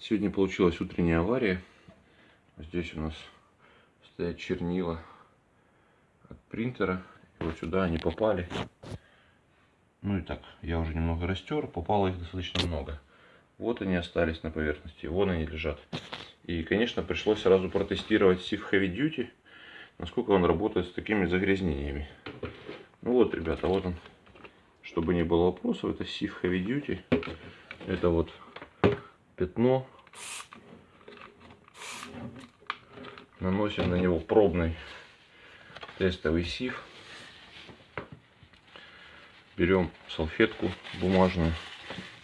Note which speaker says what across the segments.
Speaker 1: Сегодня получилась утренняя авария. Здесь у нас стоят чернила от принтера. И вот сюда они попали. Ну и так, я уже немного растер, попало их достаточно много. Вот они остались на поверхности, вон они лежат. И, конечно, пришлось сразу протестировать Sif Heavy Duty, насколько он работает с такими загрязнениями. Ну вот, ребята, вот он. Чтобы не было вопросов, это Sif Heavy Duty. Это вот пятно. Наносим на него пробный тестовый сиф. Берем салфетку бумажную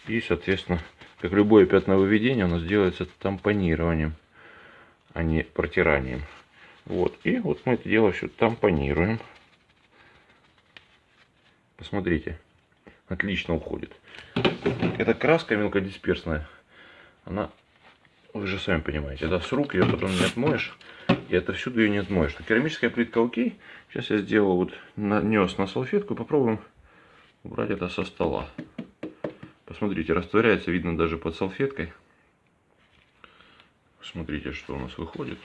Speaker 1: и, соответственно, как любое пятновыведение, у нас делается тампонированием, а не протиранием. Вот. И вот мы это дело все тампонируем. Посмотрите, отлично уходит. Эта краска мелкодисперсная, она, вы же сами понимаете, да, с рук ее потом не отмоешь, и это всюду ее не отмоешь. Керамическая плитка окей. Сейчас я сделал вот, нанес на салфетку, попробуем убрать это со стола. Посмотрите, растворяется, видно даже под салфеткой. Смотрите, что у нас выходит.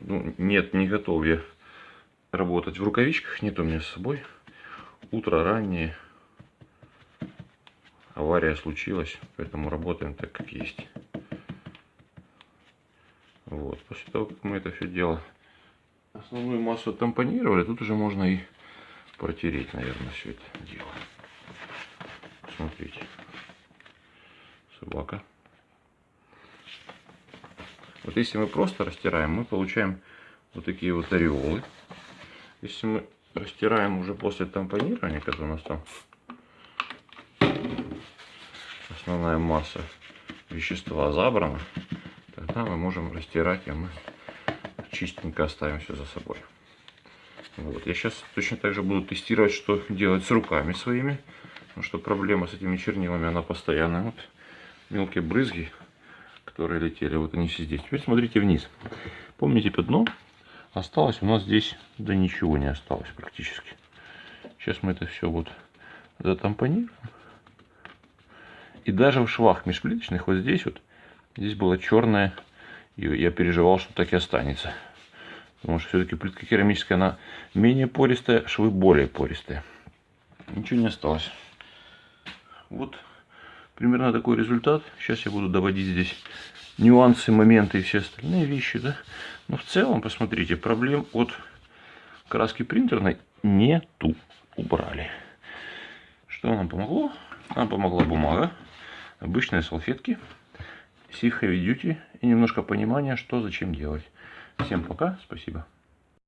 Speaker 1: Ну, нет, не готов я работать в рукавичках, нет у меня с собой. Утро раннее. Авария случилась, поэтому работаем так, как есть. Вот, после того, как мы это все дело, основную массу тампонировали, тут уже можно и протереть, наверное, все это дело. Смотрите. Собака. Вот если мы просто растираем, мы получаем вот такие вот ореолы. Если мы растираем уже после тампонирования, когда у нас там основная масса вещества забрана, тогда мы можем растирать, и мы чистенько оставим все за собой. Вот. Я сейчас точно так же буду тестировать, что делать с руками своими. Потому что проблема с этими чернилами, она постоянная. Вот мелкие брызги, которые летели, вот они все здесь. Теперь смотрите вниз. Помните пятно? Осталось у нас здесь, да ничего не осталось практически. Сейчас мы это все вот затампонируем. И даже в швах межплиточных вот здесь вот, здесь было черное, и я переживал, что так и останется. Потому что все-таки плитка керамическая, она менее пористая, швы более пористые. Ничего не осталось. Вот примерно такой результат. Сейчас я буду доводить здесь нюансы, моменты и все остальные вещи. Да? Но в целом, посмотрите, проблем от краски принтерной нету. Убрали. Что нам помогло? Нам помогла бумага, обычные салфетки, Sif Heavy Duty и немножко понимания, что зачем делать. Всем пока, спасибо.